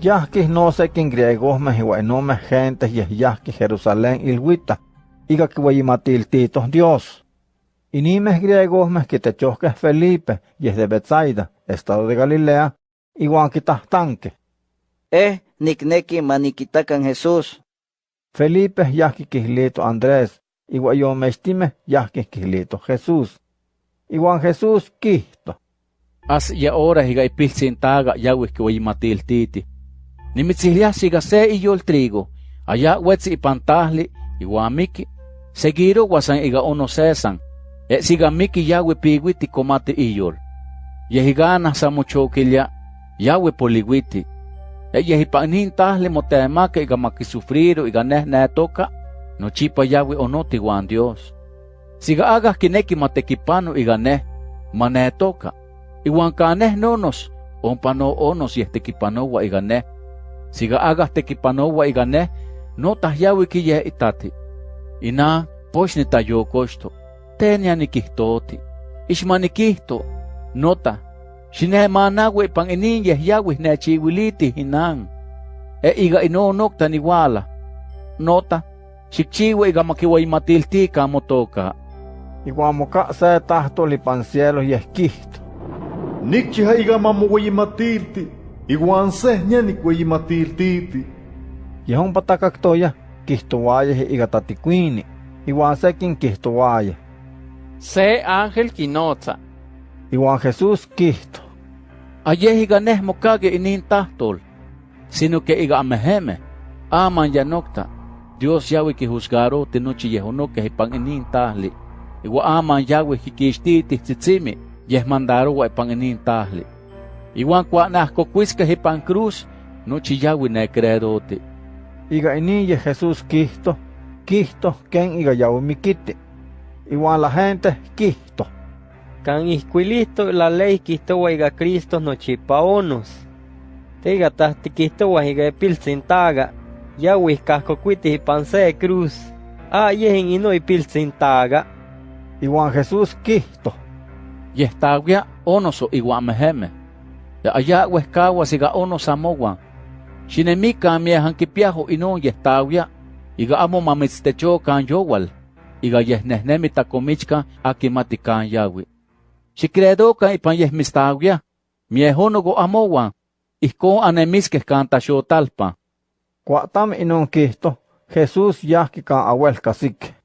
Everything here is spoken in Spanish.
Yahquis no sé quién griegos me me gentes y yahquis Jerusalén ilhuita, iga titos Dios. Y ni me griegos me que te choques Felipe y es de Bethsaida, estado de Galilea, igual que tanque. Eh, nikneki maniquitacan Jesús. Felipe yahqui quislito Andrés, igual yo me estime yahqui quislito Jesús. Igual Jesús quisto. As ya ora higa ipilsintaga yawis que matil titi. Nimitzihlia siga se iyo el trigo, allá wetsi ipantahli, igual miki, seguiro wasan iga ono sesan, e siga miki yawe pigwiti komate iyol. Yehigana sa muchokilya, yawe poligwiti, e yehipanin tahli motemake iga makisufriro iga neh netoka, no chipa yawe onoti wan Dios. Siga aga kineki matekipano iga neh, manetoka, iwan kaneh nonos, ompano onos yehtekipanowa iga neh, siga agah tekipanoua iga neh notahyaui ye itati inah pox nitayocoxto tenia niquihtooti ixmanikihto notah xinehmanaui ipan inin yehyauih wiliti hinang. e iga inonocta niualah notah xicchiua iga maquiuaimatiltica motoca iuan moca se tahtol ipan cielo yehquihto nicchiha iga matilti. Iguan sehnya nikway matiltiti. Yahon patakaktoya, kihtowaye iga tatikwini, iguan sekin kihtowaye. Se ángel kinotza. Igual Jesús Cristo. Aye iga neh mokage inin tahtol, sino que iga ameheme, aman yanokta. Dios yawe ki juzgaro tenuchi yehono que hipan inin tahli. Iwa aman yawe hikishtiti tzitzimi, yeh mandaro wa ipan inin tahli. Iwan kwa nahko kuiska hipan cruz, nochi yawe ne creerote. Iga inin ye Jesús Cristo, Cristo ken iga yawe mikiti. Iwan la gente Cristo. Can isquilisto la ley quisto waiga Cristo no chipaonos. Teiga tahti quisto waiga pilsintaga. Ya wiscasco cuiti panse cruz. Ah, yehen ino y pilsintaga. Iguan Jesús Cristo. Yestagua onoso iguan meheme. Allá huescagua siga ono samoguan. Shinemika miehan kipiajo ino yestagua. Iga amo mamitztecho kan yowal. Iga yehnehnemi takomichka akimatikan yawi. Xicredoca ipan yeh mistawia, miehonogo amowan, ihko anemiskeh kan taxotalpa. Cuatam inon Cristo, Jesús yahki kan awel kasik.